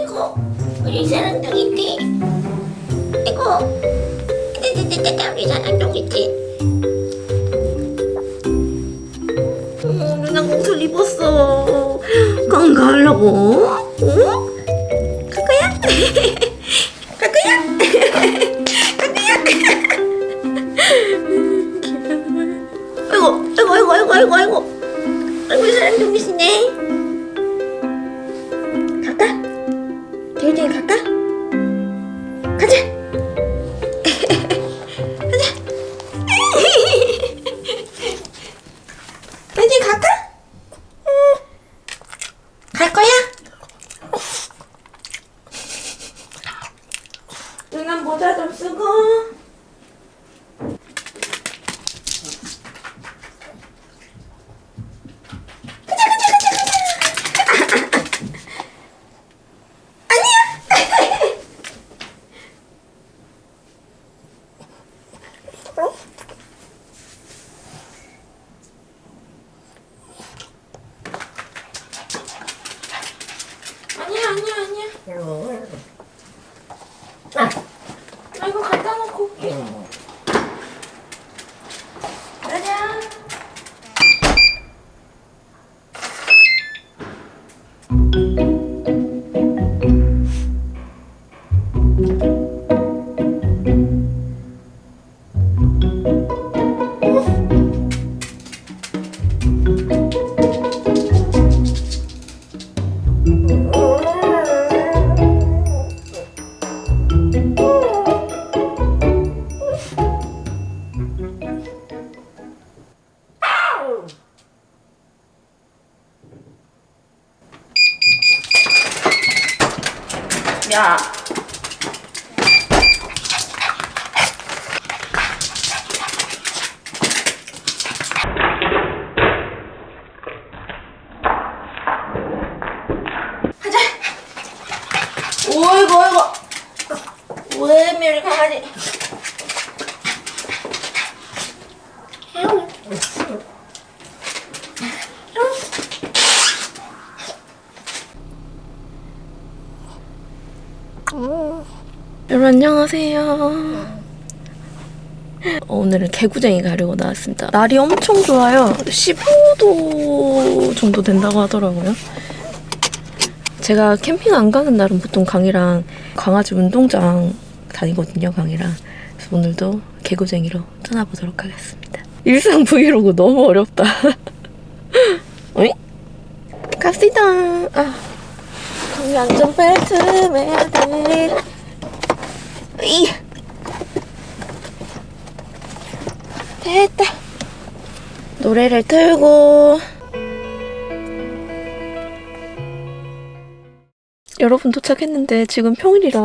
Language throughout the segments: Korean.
이거 우리 사랑둥이지? 이거 떼떼떼떼 우리 사랑둥이지? 어, 누나 옷을 입었어. 강 가려고? 어? 아이고, 우리 사랑둥이시네. 갈까? 대일이 갈까? 가자. 응. 갈 거야? 누나 모자 좀 쓰고. 야. 가자. 오이고 미리 강아지. 여러분 안녕하세요. 오늘은 개구쟁이 가려고 나왔습니다. 날이 엄청 좋아요. 15도 정도 된다고 하더라고요. 제가 캠핑 안 가는 날은 보통 강이랑 강아지 운동장 다니거든요, 강이랑. 오늘도 개구쟁이로 떠나보도록 하겠습니다. 일상 브이로그 너무 어렵다. 어이? 갑시다. 아, 안전벨트 매야 돼. 이 됐다. 노래를 틀고 여러분 도착했는데 지금 평일이라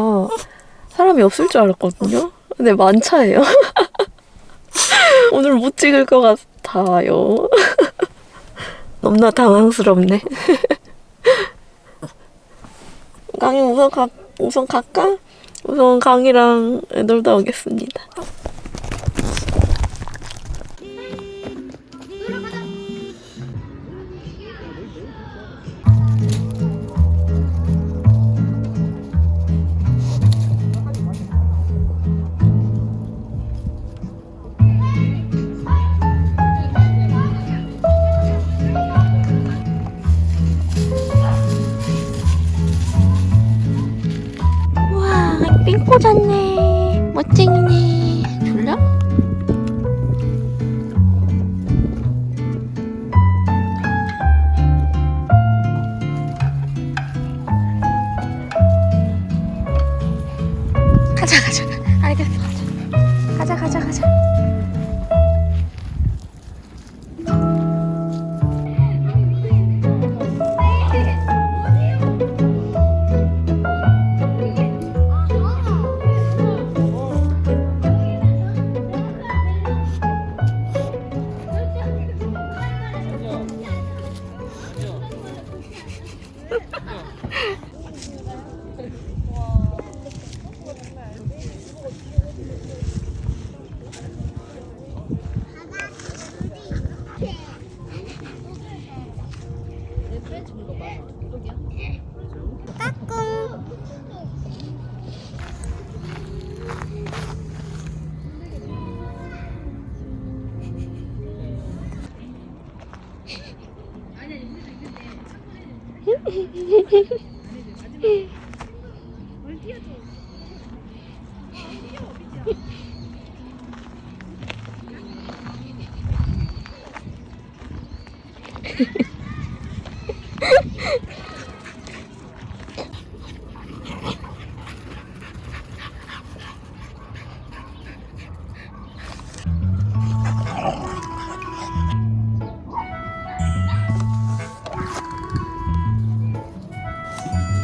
사람이 없을 줄 알았거든요. 근데 만차예요. 오늘 못 찍을 것 같아요. 너무나 당황스럽네. 강이 우선 가, 우선 갈까? 우선 강이랑 놀다 오겠습니다. Hehehe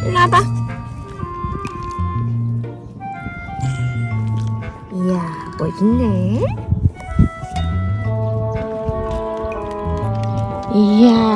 일로 와봐. 이야, 뭐 있네? 이야,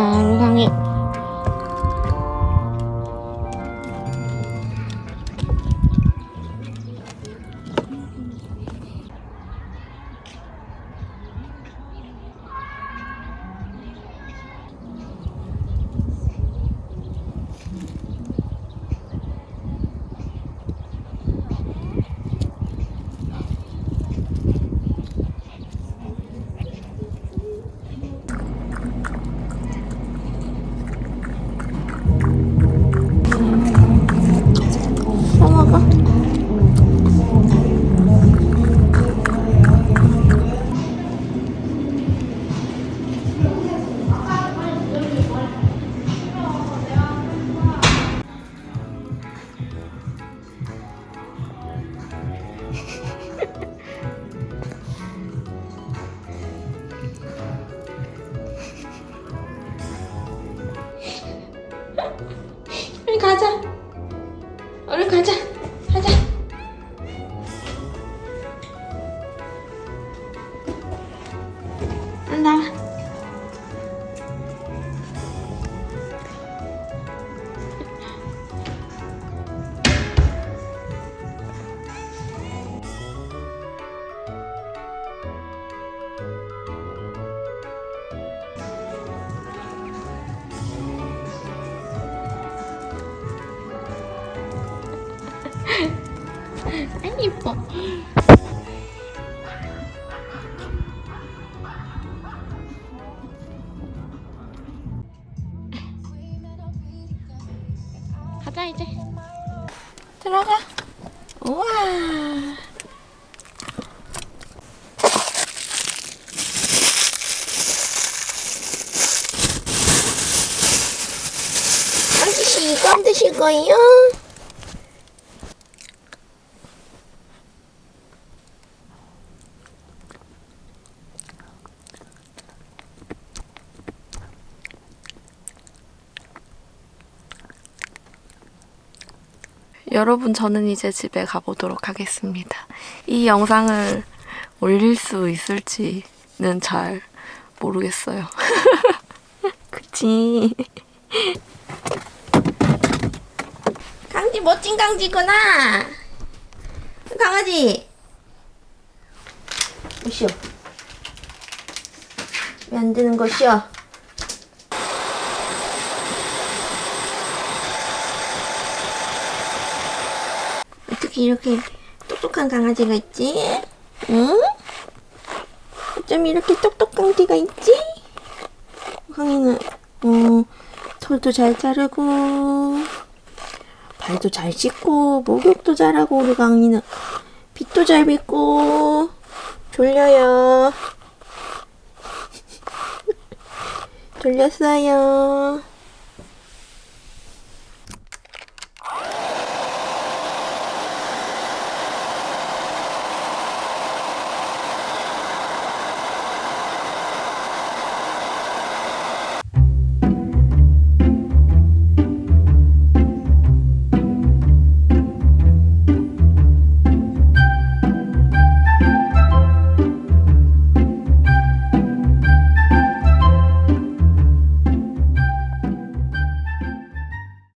가자. 얼른 가자. 이뻐. 가자 이제. 들어가. 우와. 안 드실 거예요? 여러분, 저는 이제 집에 가보도록 하겠습니다. 이 영상을 올릴 수 있을지는 잘 모르겠어요. 그치. 강지 멋진 강지구나. 강아지. 쉬어. 왜안 되는 것이야? 어떻게 이렇게 똑똑한 강아지가 있지? 응? 어쩜 이렇게 똑똑한 개가 있지? 강이는 어, 털도 잘 자르고 발도 잘 씻고 목욕도 잘하고 우리 강이는 빗도 잘 빗고 졸려요 졸렸어요